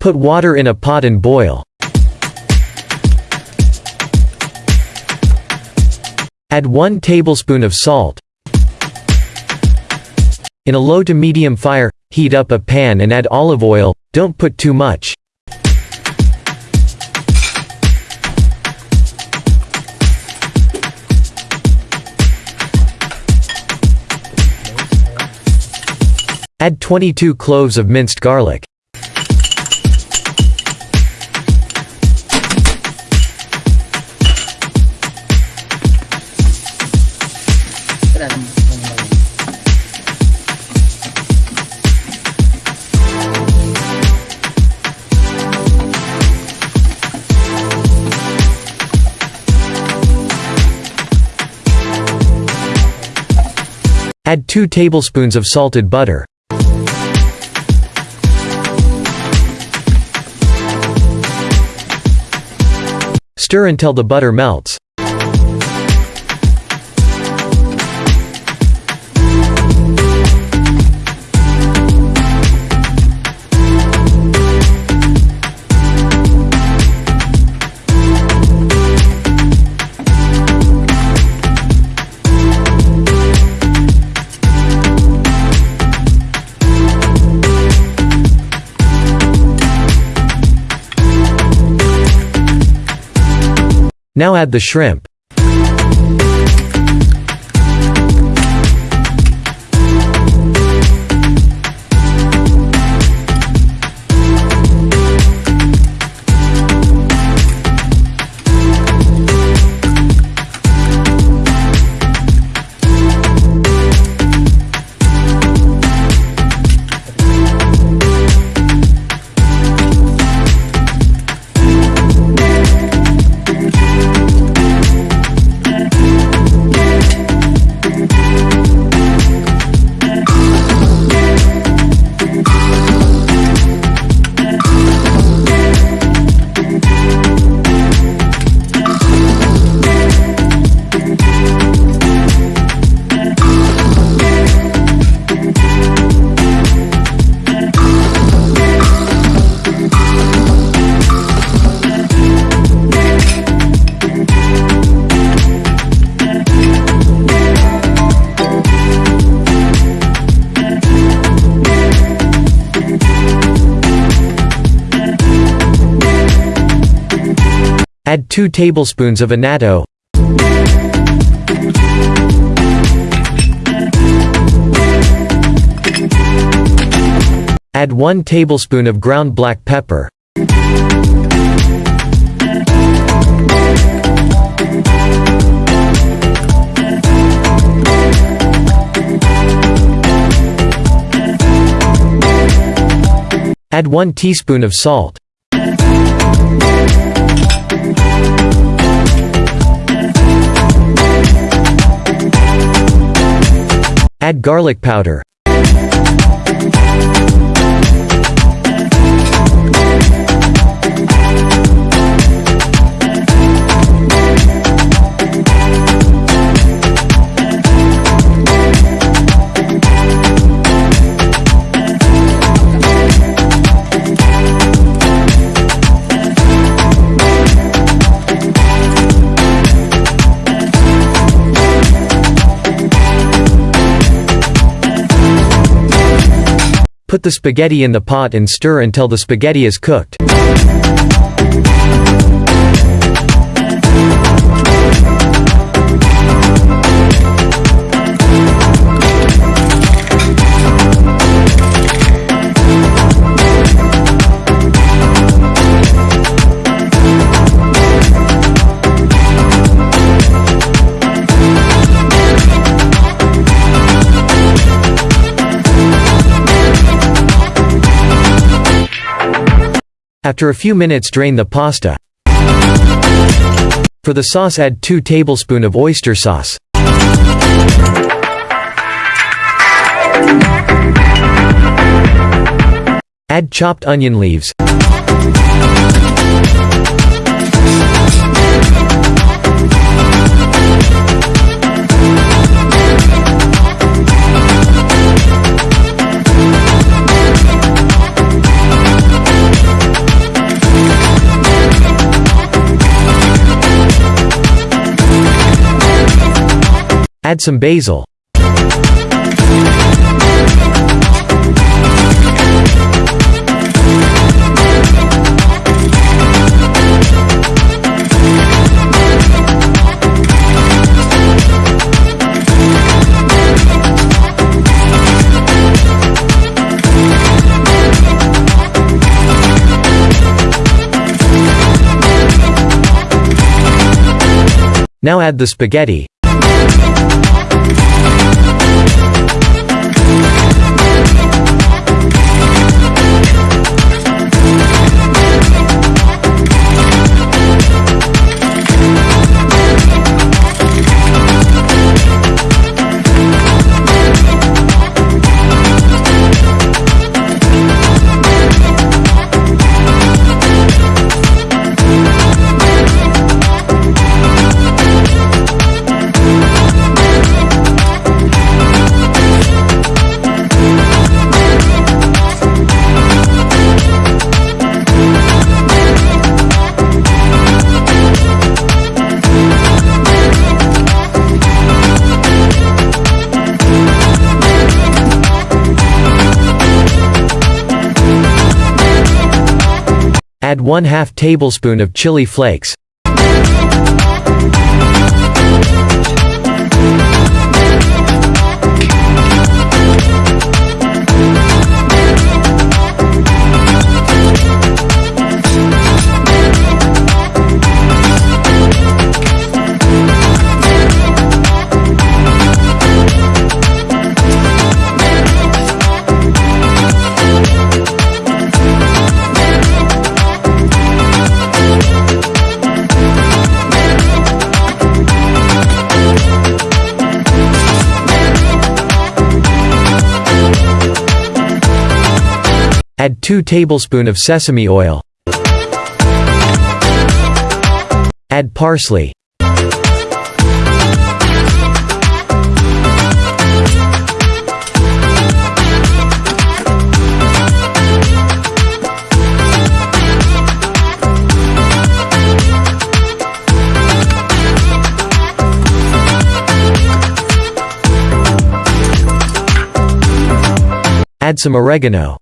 Put water in a pot and boil. Add 1 tablespoon of salt. In a low to medium fire, heat up a pan and add olive oil, don't put too much. Add 22 cloves of minced garlic. Add 2 tablespoons of salted butter. Stir until the butter melts. Now add the shrimp. Add 2 tablespoons of annatto. Add 1 tablespoon of ground black pepper. Add 1 teaspoon of salt. Add garlic powder. Put the spaghetti in the pot and stir until the spaghetti is cooked. After a few minutes drain the pasta. For the sauce add 2 tablespoon of oyster sauce. Add chopped onion leaves. Add some basil. Now add the spaghetti. Add 1 2 tablespoon of chili flakes. 2 tablespoon of sesame oil. Add parsley. Add some oregano.